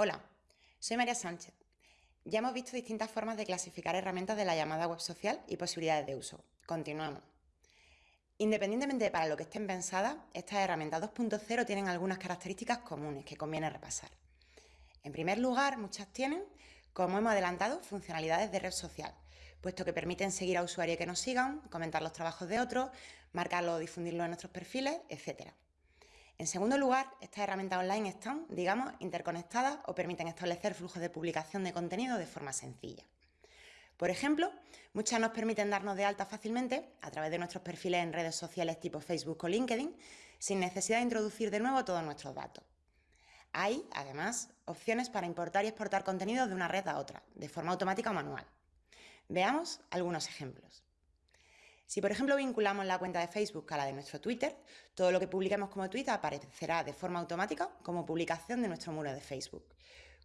Hola, soy María Sánchez. Ya hemos visto distintas formas de clasificar herramientas de la llamada web social y posibilidades de uso. Continuamos. Independientemente de para lo que estén pensadas, estas herramientas 2.0 tienen algunas características comunes que conviene repasar. En primer lugar, muchas tienen, como hemos adelantado, funcionalidades de red social, puesto que permiten seguir a usuarios que nos sigan, comentar los trabajos de otros, marcarlo o difundirlo en nuestros perfiles, etc. En segundo lugar, estas herramientas online están, digamos, interconectadas o permiten establecer flujos de publicación de contenido de forma sencilla. Por ejemplo, muchas nos permiten darnos de alta fácilmente a través de nuestros perfiles en redes sociales tipo Facebook o LinkedIn, sin necesidad de introducir de nuevo todos nuestros datos. Hay, además, opciones para importar y exportar contenido de una red a otra, de forma automática o manual. Veamos algunos ejemplos. Si, por ejemplo, vinculamos la cuenta de Facebook a la de nuestro Twitter, todo lo que publiquemos como tweet aparecerá de forma automática como publicación de nuestro muro de Facebook.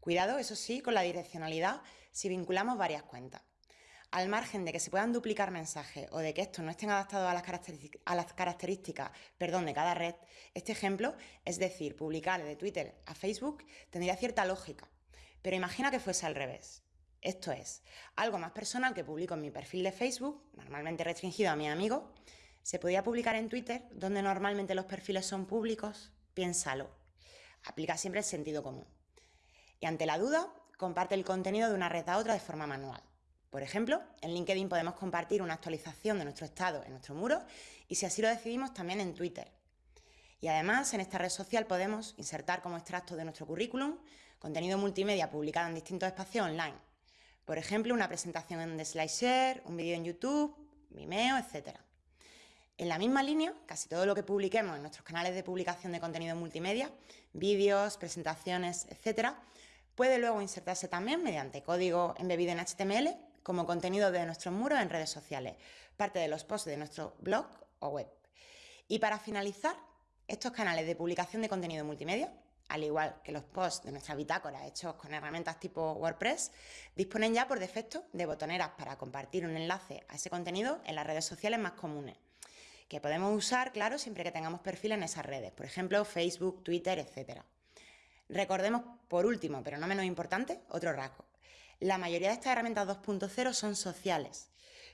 Cuidado, eso sí, con la direccionalidad si vinculamos varias cuentas. Al margen de que se puedan duplicar mensajes o de que estos no estén adaptados a las, características, perdón, de cada red, este ejemplo, es decir, publicar de Twitter a Facebook, tendría cierta lógica. Pero imagina que fuese al revés. Esto es, algo más personal que publico en mi perfil de Facebook, normalmente restringido a mis amigos, se podía publicar en Twitter, donde normalmente los perfiles son públicos. Piénsalo. Aplica siempre el sentido común. Y ante la duda, comparte el contenido de una red a otra de forma manual. Por ejemplo, en LinkedIn podemos compartir una actualización de nuestro estado en nuestro muro y si así lo decidimos también en Twitter. Y además en esta red social podemos insertar como extracto de nuestro currículum contenido multimedia publicado en distintos espacios online por ejemplo, una presentación en SlideShare, un vídeo en YouTube, Vimeo, etc. En la misma línea, casi todo lo que publiquemos en nuestros canales de publicación de contenido multimedia, vídeos, presentaciones, etc., puede luego insertarse también mediante código embebido en HTML como contenido de nuestros muros en redes sociales, parte de los posts de nuestro blog o web. Y para finalizar, estos canales de publicación de contenido multimedia al igual que los posts de nuestra bitácora hechos con herramientas tipo WordPress, disponen ya por defecto de botoneras para compartir un enlace a ese contenido en las redes sociales más comunes, que podemos usar, claro, siempre que tengamos perfil en esas redes, por ejemplo, Facebook, Twitter, etc. Recordemos, por último, pero no menos importante, otro rasgo. La mayoría de estas herramientas 2.0 son sociales,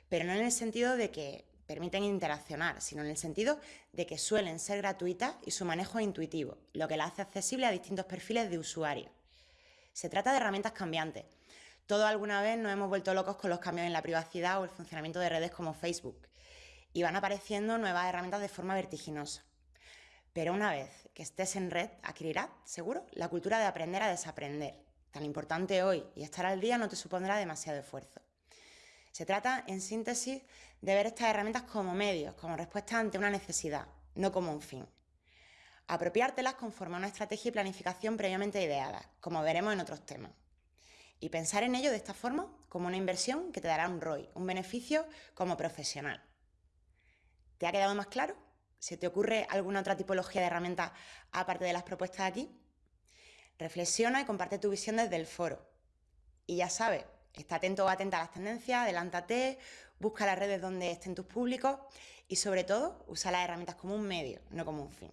pero no en el sentido de que permiten interaccionar, sino en el sentido de que suelen ser gratuitas y su manejo es intuitivo, lo que las hace accesible a distintos perfiles de usuarios. Se trata de herramientas cambiantes. Todos alguna vez nos hemos vuelto locos con los cambios en la privacidad o el funcionamiento de redes como Facebook, y van apareciendo nuevas herramientas de forma vertiginosa. Pero una vez que estés en red, adquirirás, seguro, la cultura de aprender a desaprender. Tan importante hoy, y estar al día no te supondrá demasiado esfuerzo. Se trata, en síntesis, de ver estas herramientas como medios, como respuesta ante una necesidad, no como un fin. Apropiártelas conforme a una estrategia y planificación previamente ideadas, como veremos en otros temas. Y pensar en ello de esta forma como una inversión que te dará un ROI, un beneficio como profesional. ¿Te ha quedado más claro? ¿Se te ocurre alguna otra tipología de herramienta aparte de las propuestas aquí? Reflexiona y comparte tu visión desde el foro. Y ya sabes, Está atento o atenta a las tendencias, adelántate, busca las redes donde estén tus públicos y sobre todo usa las herramientas como un medio, no como un fin.